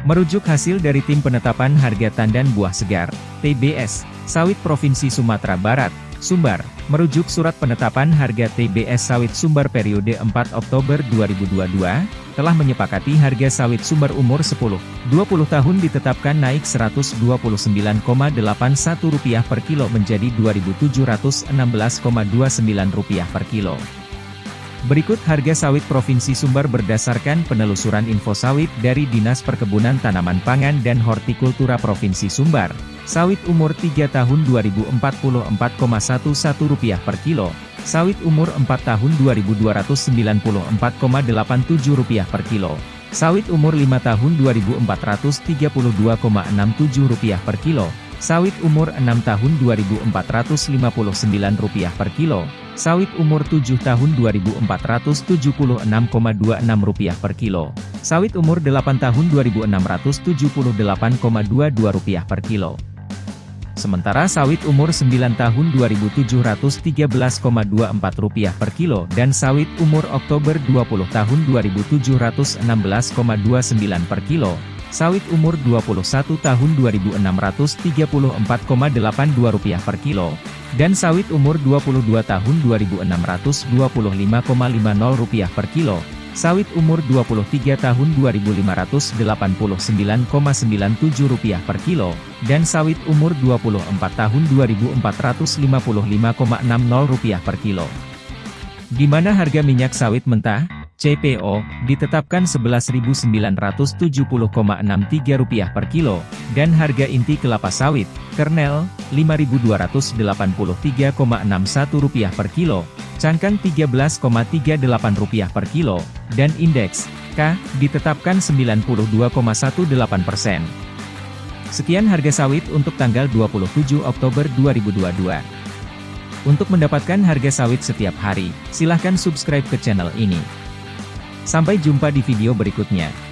Merujuk hasil dari Tim Penetapan Harga Tandan Buah Segar, TBS, Sawit Provinsi Sumatera Barat, Sumbar, merujuk Surat Penetapan Harga TBS Sawit Sumbar periode 4 Oktober 2022, telah menyepakati harga sawit sumber umur 10-20 tahun ditetapkan naik Rp129,81 per kilo menjadi Rp2.716,29 per kilo. Berikut harga sawit Provinsi Sumbar berdasarkan penelusuran info sawit dari Dinas Perkebunan Tanaman Pangan dan Hortikultura Provinsi Sumbar. Sawit umur 3 tahun Rp2044,11 per kilo, sawit umur 4 tahun Rp2.294,87 per kilo, sawit umur 5 tahun Rp2.432,67 per kilo, sawit umur 6 tahun Rp2.459 per kilo, Sawit umur 7 tahun Rp2.476,26 per kilo. Sawit umur 8 tahun Rp2.678,22 per kilo. Sementara sawit umur 9 tahun Rp2.713,24 per kilo dan sawit umur Oktober 20 tahun Rp2.716,29 per kilo. Sawit umur 21 tahun Rp2.634,82 per kilo dan sawit umur 22 tahun Rp2.625,50 per kilo, sawit umur 23 tahun Rp2.589,97 per kilo, dan sawit umur 24 tahun Rp2.455,60 per kilo. Di mana harga minyak sawit mentah? CPO, ditetapkan Rp11.970,63 per kilo, dan harga inti kelapa sawit, kernel, Rp5.223,61 per kilo, cangkang Rp13,38 per kilo, dan indeks, K, ditetapkan 92,18 persen. Sekian harga sawit untuk tanggal 27 Oktober 2022. Untuk mendapatkan harga sawit setiap hari, silahkan subscribe ke channel ini. Sampai jumpa di video berikutnya.